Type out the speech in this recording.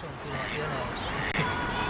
ションに。